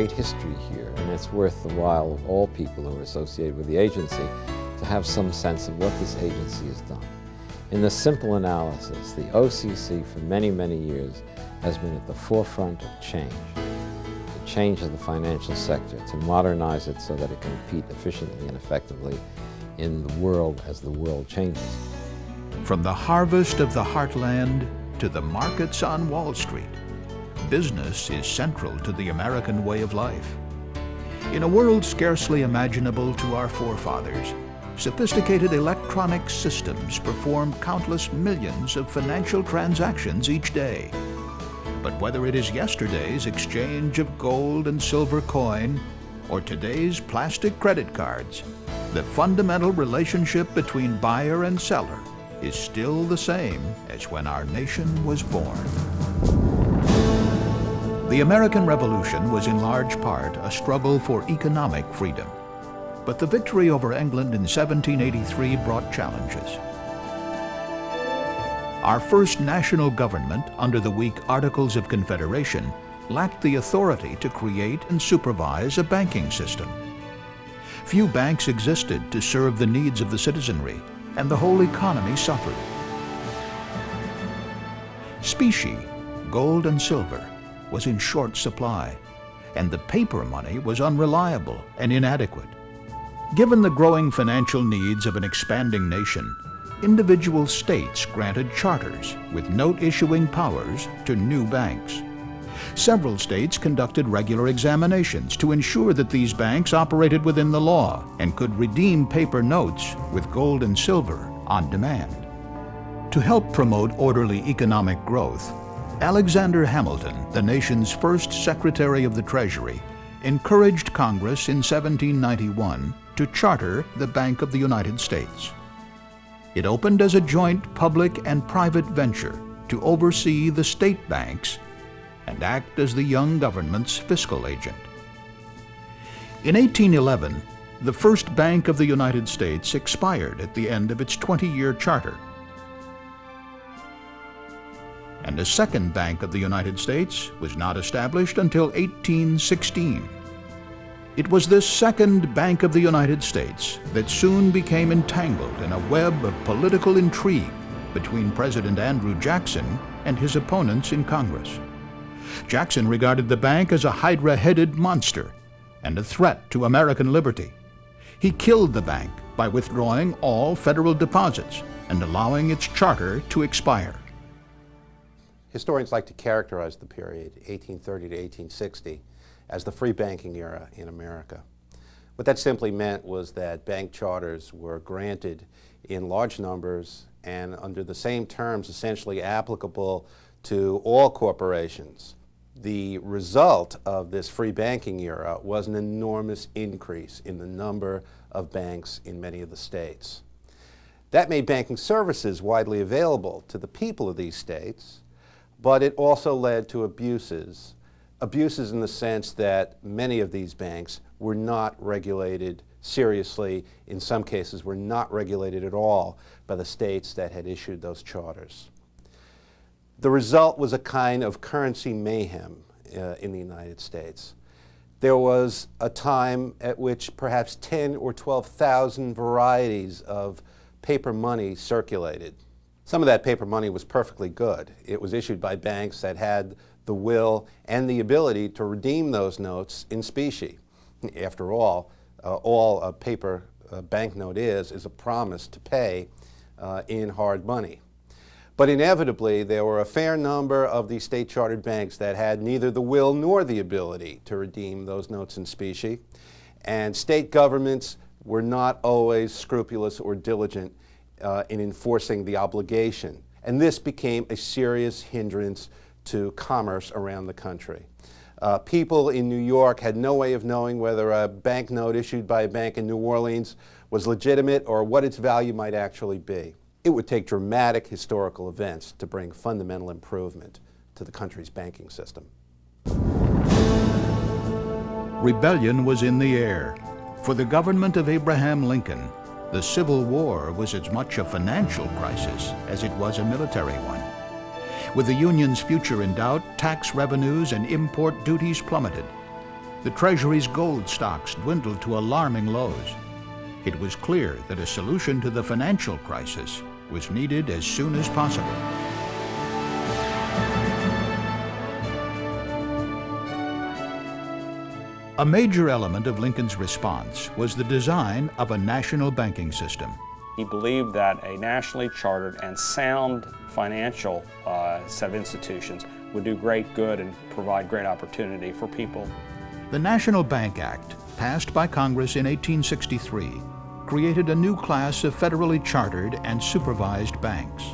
great history here, and it's worth the while of all people who are associated with the agency to have some sense of what this agency has done. In the simple analysis, the OCC for many, many years has been at the forefront of change, the change of the financial sector, to modernize it so that it can compete efficiently and effectively in the world as the world changes. From the harvest of the heartland to the markets on Wall Street, business is central to the American way of life. In a world scarcely imaginable to our forefathers, sophisticated electronic systems perform countless millions of financial transactions each day. But whether it is yesterday's exchange of gold and silver coin or today's plastic credit cards, the fundamental relationship between buyer and seller is still the same as when our nation was born. The American Revolution was in large part a struggle for economic freedom. But the victory over England in 1783 brought challenges. Our first national government, under the weak Articles of Confederation, lacked the authority to create and supervise a banking system. Few banks existed to serve the needs of the citizenry, and the whole economy suffered. Specie, gold and silver, was in short supply, and the paper money was unreliable and inadequate. Given the growing financial needs of an expanding nation, individual states granted charters with note-issuing powers to new banks. Several states conducted regular examinations to ensure that these banks operated within the law and could redeem paper notes with gold and silver on demand. To help promote orderly economic growth, Alexander Hamilton, the nation's first Secretary of the Treasury, encouraged Congress in 1791 to charter the Bank of the United States. It opened as a joint public and private venture to oversee the state banks and act as the young government's fiscal agent. In 1811, the first Bank of the United States expired at the end of its 20-year charter. And a second Bank of the United States was not established until 1816. It was this second Bank of the United States that soon became entangled in a web of political intrigue between President Andrew Jackson and his opponents in Congress. Jackson regarded the bank as a hydra-headed monster and a threat to American liberty. He killed the bank by withdrawing all federal deposits and allowing its charter to expire. Historians like to characterize the period, 1830 to 1860, as the free banking era in America. What that simply meant was that bank charters were granted in large numbers and under the same terms essentially applicable to all corporations. The result of this free banking era was an enormous increase in the number of banks in many of the states. That made banking services widely available to the people of these states, but it also led to abuses. Abuses in the sense that many of these banks were not regulated seriously, in some cases were not regulated at all by the states that had issued those charters. The result was a kind of currency mayhem uh, in the United States. There was a time at which perhaps 10 or 12,000 varieties of paper money circulated. Some of that paper money was perfectly good. It was issued by banks that had the will and the ability to redeem those notes in specie. After all, uh, all a paper uh, banknote is, is a promise to pay uh, in hard money. But inevitably, there were a fair number of the state-chartered banks that had neither the will nor the ability to redeem those notes in specie. And state governments were not always scrupulous or diligent uh, in enforcing the obligation. And this became a serious hindrance to commerce around the country. Uh, people in New York had no way of knowing whether a banknote issued by a bank in New Orleans was legitimate or what its value might actually be. It would take dramatic historical events to bring fundamental improvement to the country's banking system. Rebellion was in the air. For the government of Abraham Lincoln, the Civil War was as much a financial crisis as it was a military one. With the Union's future in doubt, tax revenues and import duties plummeted. the Treasury's gold stocks dwindled to alarming lows. It was clear that a solution to the financial crisis was needed as soon as possible. A major element of Lincoln's response was the design of a national banking system. He believed that a nationally chartered and sound financial uh, set of institutions would do great good and provide great opportunity for people. The National Bank Act, passed by Congress in 1863, created a new class of federally chartered and supervised banks.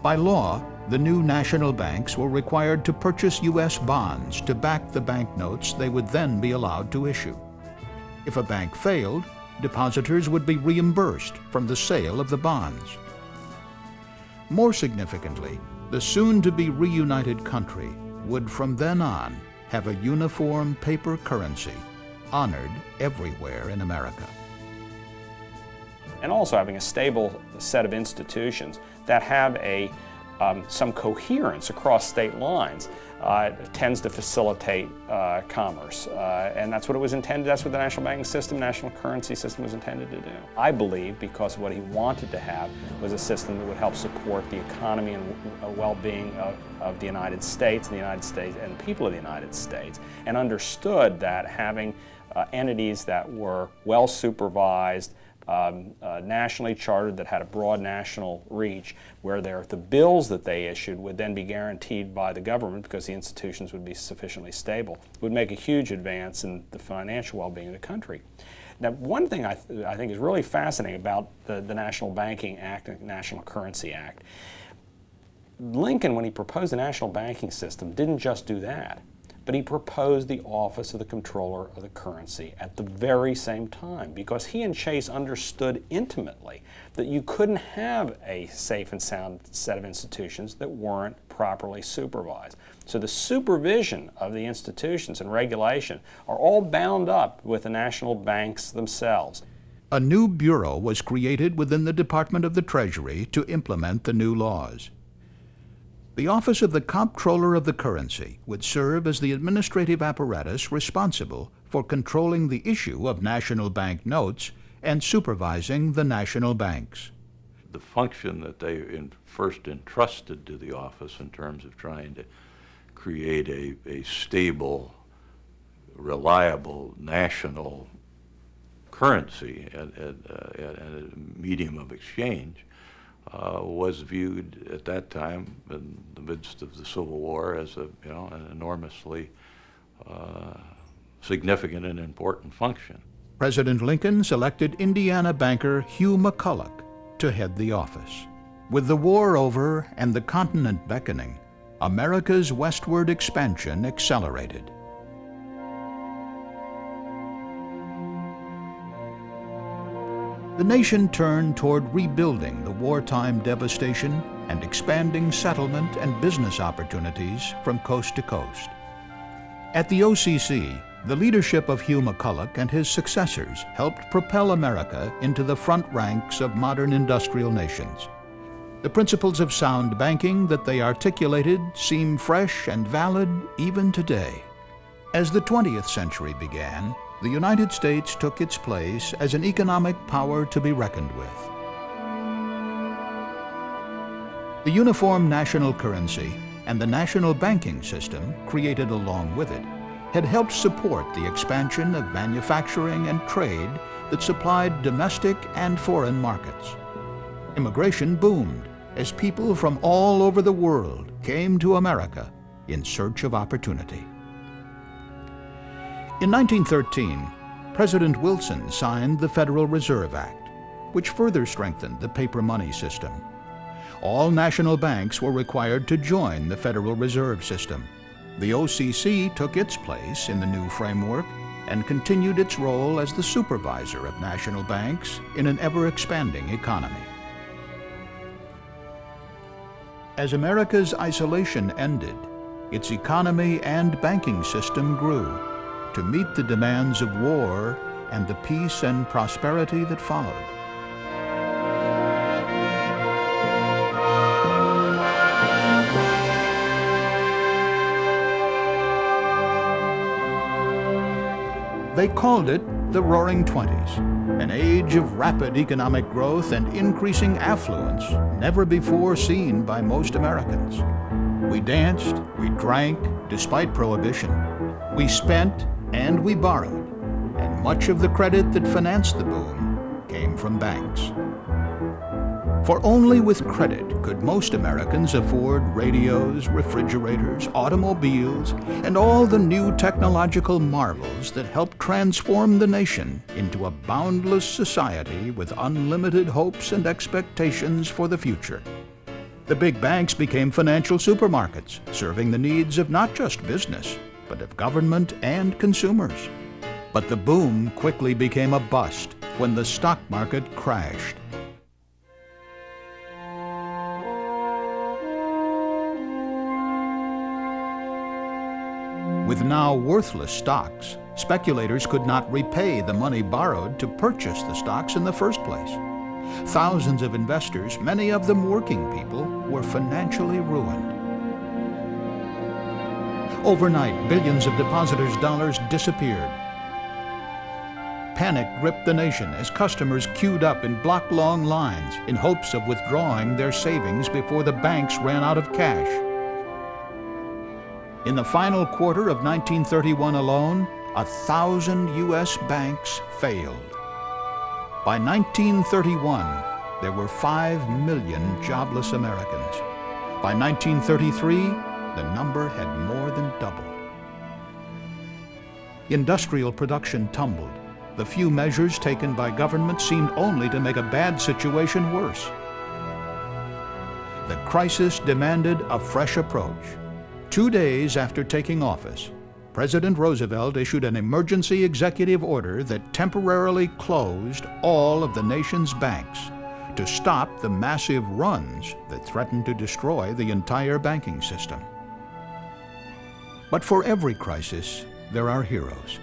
By law, the new national banks were required to purchase U.S. bonds to back the banknotes they would then be allowed to issue. If a bank failed, depositors would be reimbursed from the sale of the bonds. More significantly, the soon-to-be reunited country would from then on have a uniform paper currency honored everywhere in America. And also having a stable set of institutions that have a um, some coherence across state lines uh, tends to facilitate uh, commerce. Uh, and that's what it was intended, that's what the national banking system, national currency system was intended to do. I believe because what he wanted to have was a system that would help support the economy and well-being of, of the United States and the United States and people of the United States and understood that having uh, entities that were well supervised, um, uh, nationally chartered that had a broad national reach, where the bills that they issued would then be guaranteed by the government because the institutions would be sufficiently stable, would make a huge advance in the financial well-being of the country. Now, one thing I, th I think is really fascinating about the, the National Banking Act and National Currency Act, Lincoln, when he proposed the national banking system, didn't just do that but he proposed the office of the comptroller of the currency at the very same time because he and Chase understood intimately that you couldn't have a safe and sound set of institutions that weren't properly supervised. So the supervision of the institutions and regulation are all bound up with the national banks themselves. A new bureau was created within the Department of the Treasury to implement the new laws. The Office of the Comptroller of the Currency would serve as the administrative apparatus responsible for controlling the issue of national bank notes and supervising the national banks. The function that they first entrusted to the office in terms of trying to create a, a stable, reliable national currency and, and, uh, and a medium of exchange uh, was viewed at that time in the midst of the Civil War as a you know an enormously uh, significant and important function. President Lincoln selected Indiana banker Hugh McCulloch to head the office. With the war over and the continent beckoning, America's westward expansion accelerated. The nation turned toward rebuilding the wartime devastation and expanding settlement and business opportunities from coast to coast. At the OCC, the leadership of Hugh McCulloch and his successors helped propel America into the front ranks of modern industrial nations. The principles of sound banking that they articulated seem fresh and valid even today. As the 20th century began, the United States took its place as an economic power to be reckoned with. The uniform national currency and the national banking system created along with it had helped support the expansion of manufacturing and trade that supplied domestic and foreign markets. Immigration boomed as people from all over the world came to America in search of opportunity. In 1913, President Wilson signed the Federal Reserve Act, which further strengthened the paper money system. All national banks were required to join the Federal Reserve System. The OCC took its place in the new framework and continued its role as the supervisor of national banks in an ever-expanding economy. As America's isolation ended, its economy and banking system grew to meet the demands of war and the peace and prosperity that followed. They called it the Roaring Twenties, an age of rapid economic growth and increasing affluence never before seen by most Americans. We danced, we drank, despite prohibition. We spent and we borrowed, and much of the credit that financed the boom came from banks. For only with credit could most Americans afford radios, refrigerators, automobiles, and all the new technological marvels that helped transform the nation into a boundless society with unlimited hopes and expectations for the future. The big banks became financial supermarkets, serving the needs of not just business, but of government and consumers. But the boom quickly became a bust when the stock market crashed. With now worthless stocks, speculators could not repay the money borrowed to purchase the stocks in the first place. Thousands of investors, many of them working people, were financially ruined. Overnight, billions of depositors' dollars disappeared. Panic gripped the nation as customers queued up in block-long lines in hopes of withdrawing their savings before the banks ran out of cash. In the final quarter of 1931 alone, a thousand U.S. banks failed. By 1931, there were 5 million jobless Americans. By 1933, the number had more than doubled. Industrial production tumbled. The few measures taken by government seemed only to make a bad situation worse. The crisis demanded a fresh approach. Two days after taking office, President Roosevelt issued an emergency executive order that temporarily closed all of the nation's banks to stop the massive runs that threatened to destroy the entire banking system. But for every crisis, there are heroes.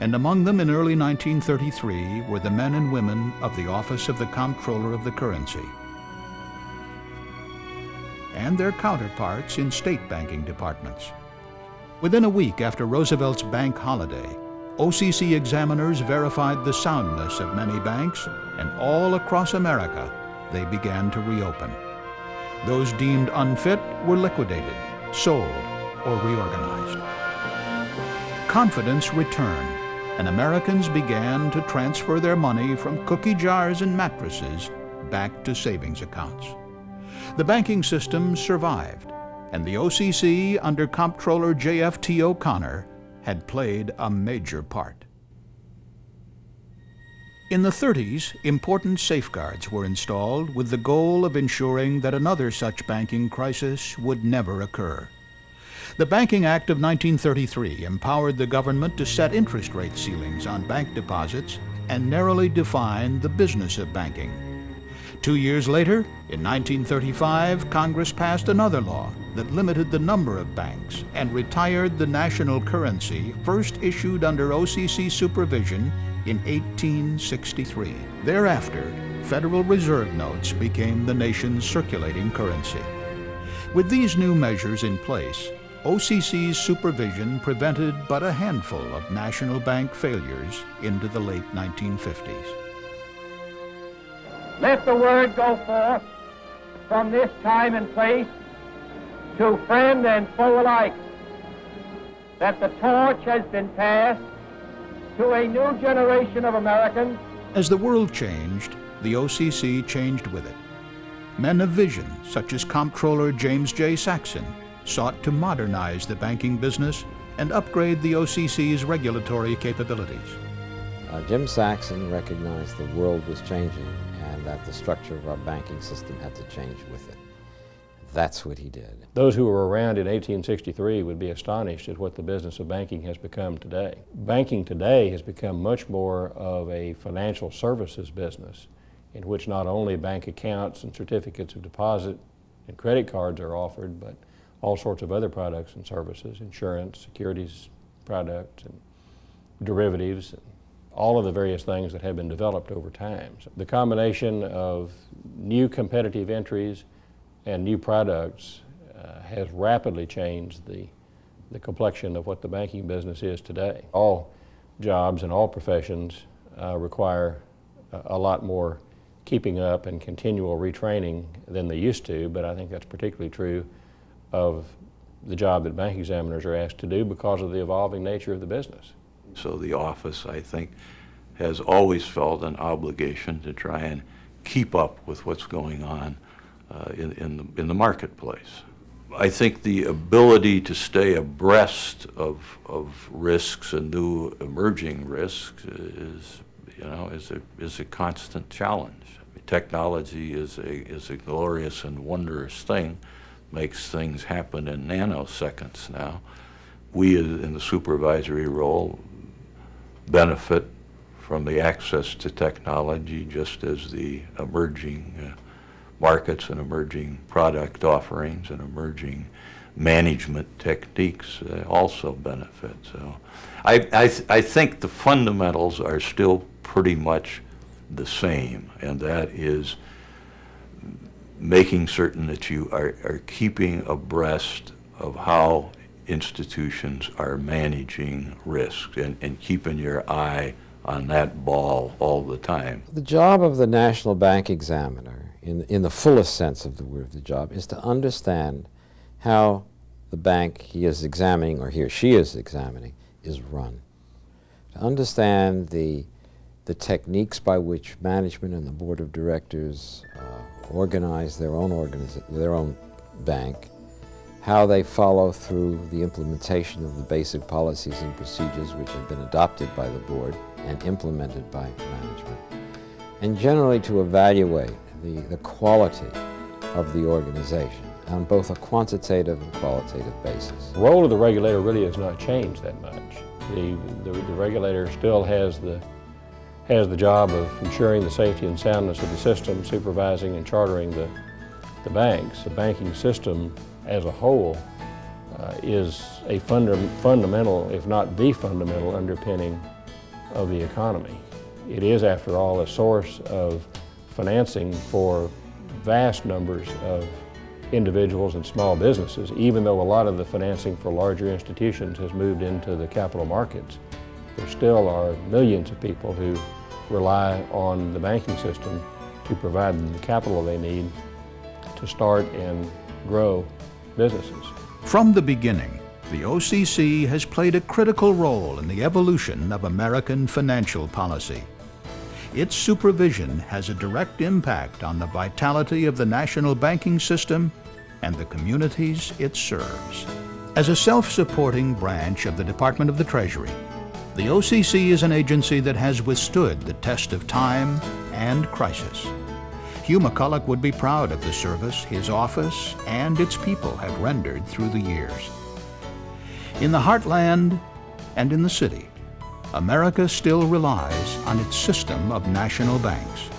And among them in early 1933 were the men and women of the Office of the Comptroller of the Currency and their counterparts in state banking departments. Within a week after Roosevelt's bank holiday, OCC examiners verified the soundness of many banks, and all across America they began to reopen. Those deemed unfit were liquidated, sold, or reorganized. Confidence returned, and Americans began to transfer their money from cookie jars and mattresses back to savings accounts. The banking system survived, and the OCC under Comptroller J.F.T. O'Connor had played a major part. In the 30s, important safeguards were installed with the goal of ensuring that another such banking crisis would never occur. The Banking Act of 1933 empowered the government to set interest rate ceilings on bank deposits and narrowly define the business of banking. Two years later, in 1935, Congress passed another law that limited the number of banks and retired the national currency first issued under OCC supervision in 1863. Thereafter, Federal Reserve notes became the nation's circulating currency. With these new measures in place, OCC's supervision prevented but a handful of national bank failures into the late 1950s. Let the word go forth from this time and place to friend and foe alike that the torch has been passed to a new generation of Americans. As the world changed, the OCC changed with it. Men of vision, such as Comptroller James J. Saxon, sought to modernize the banking business and upgrade the OCC's regulatory capabilities. Uh, Jim Saxon recognized the world was changing and that the structure of our banking system had to change with it. That's what he did. Those who were around in 1863 would be astonished at what the business of banking has become today. Banking today has become much more of a financial services business in which not only bank accounts and certificates of deposit and credit cards are offered, but all sorts of other products and services, insurance, securities products, and derivatives, and all of the various things that have been developed over time. So the combination of new competitive entries and new products uh, has rapidly changed the, the complexion of what the banking business is today. All jobs in all professions uh, require a, a lot more keeping up and continual retraining than they used to, but I think that's particularly true of the job that bank examiners are asked to do because of the evolving nature of the business. So the office, I think, has always felt an obligation to try and keep up with what's going on uh, in, in, the, in the marketplace. I think the ability to stay abreast of, of risks and new emerging risks is, you know, is a, is a constant challenge. I mean, technology is a, is a glorious and wondrous thing, makes things happen in nanoseconds now. We in the supervisory role benefit from the access to technology just as the emerging uh, markets and emerging product offerings and emerging management techniques uh, also benefit. So I, I, th I think the fundamentals are still pretty much the same, and that is making certain that you are, are keeping abreast of how institutions are managing risks and, and keeping your eye on that ball all the time. The job of the National Bank Examiner in, in the fullest sense of the word, the job, is to understand how the bank he is examining, or he or she is examining, is run. To understand the, the techniques by which management and the board of directors uh, organize their own, their own bank, how they follow through the implementation of the basic policies and procedures which have been adopted by the board and implemented by management, and generally to evaluate the, the quality of the organization on both a quantitative and qualitative basis. The role of the regulator really has not changed that much. The, the, the regulator still has the, has the job of ensuring the safety and soundness of the system, supervising and chartering the, the banks. The banking system as a whole uh, is a funda fundamental, if not the fundamental underpinning of the economy. It is, after all, a source of financing for vast numbers of individuals and small businesses, even though a lot of the financing for larger institutions has moved into the capital markets. There still are millions of people who rely on the banking system to provide the capital they need to start and grow businesses. From the beginning, the OCC has played a critical role in the evolution of American financial policy. Its supervision has a direct impact on the vitality of the national banking system and the communities it serves. As a self-supporting branch of the Department of the Treasury, the OCC is an agency that has withstood the test of time and crisis. Hugh McCulloch would be proud of the service his office and its people have rendered through the years. In the heartland and in the city, America still relies on its system of national banks.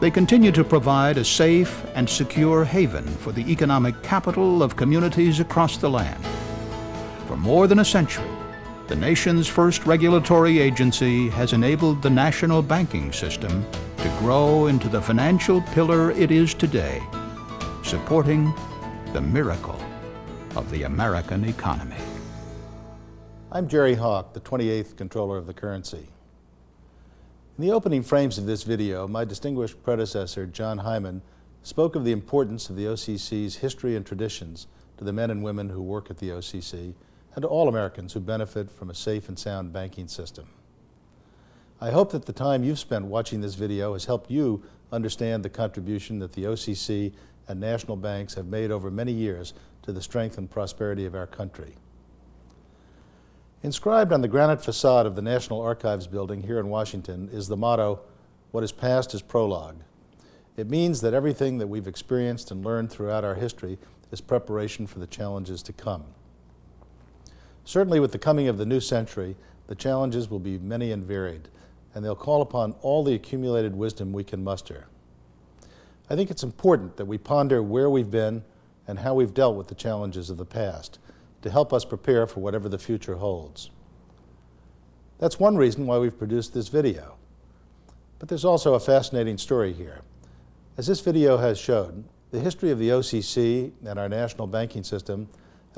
They continue to provide a safe and secure haven for the economic capital of communities across the land. For more than a century, the nation's first regulatory agency has enabled the national banking system to grow into the financial pillar it is today, supporting the miracle of the American economy. I'm Jerry Hawke, the 28th Comptroller of the Currency. In the opening frames of this video, my distinguished predecessor, John Heimann, spoke of the importance of the OCC's history and traditions to the men and women who work at the OCC and to all Americans who benefit from a safe and sound banking system. I hope that the time you've spent watching this video has helped you understand the contribution that the OCC and national banks have made over many years to the strength and prosperity of our country. Inscribed on the granite facade of the National Archives building here in Washington is the motto, what is past is prologue. It means that everything that we've experienced and learned throughout our history is preparation for the challenges to come. Certainly with the coming of the new century, the challenges will be many and varied, and they'll call upon all the accumulated wisdom we can muster. I think it's important that we ponder where we've been and how we've dealt with the challenges of the past, to help us prepare for whatever the future holds. That's one reason why we've produced this video. But there's also a fascinating story here. As this video has showed, the history of the OCC and our national banking system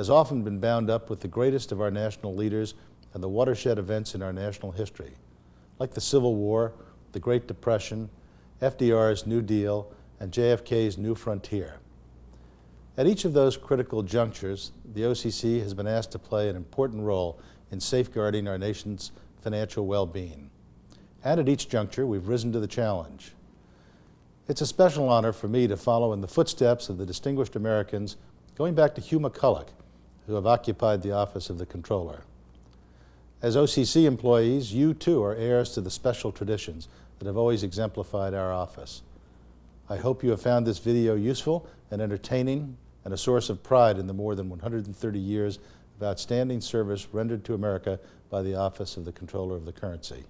has often been bound up with the greatest of our national leaders and the watershed events in our national history, like the Civil War, the Great Depression, FDR's New Deal, and JFK's New Frontier. At each of those critical junctures, the OCC has been asked to play an important role in safeguarding our nation's financial well-being. And at each juncture, we've risen to the challenge. It's a special honor for me to follow in the footsteps of the distinguished Americans going back to Hugh McCulloch, who have occupied the office of the Comptroller. As OCC employees, you too are heirs to the special traditions that have always exemplified our office. I hope you have found this video useful and entertaining and a source of pride in the more than 130 years of outstanding service rendered to America by the Office of the Comptroller of the Currency.